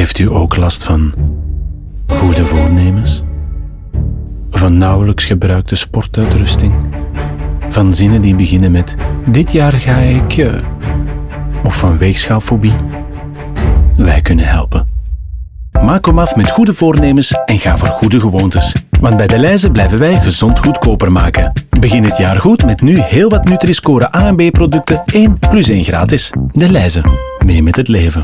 Heeft u ook last van goede voornemens? Van nauwelijks gebruikte sportuitrusting? Van zinnen die beginnen met dit jaar ga ik... Eh, of van weegschaalfobie? Wij kunnen helpen. Maak hem af met goede voornemens en ga voor goede gewoontes. Want bij De Leize blijven wij gezond goedkoper maken. Begin het jaar goed met nu heel wat Nutri-Score A en B producten 1 plus 1 gratis. De Leize. Mee met het leven.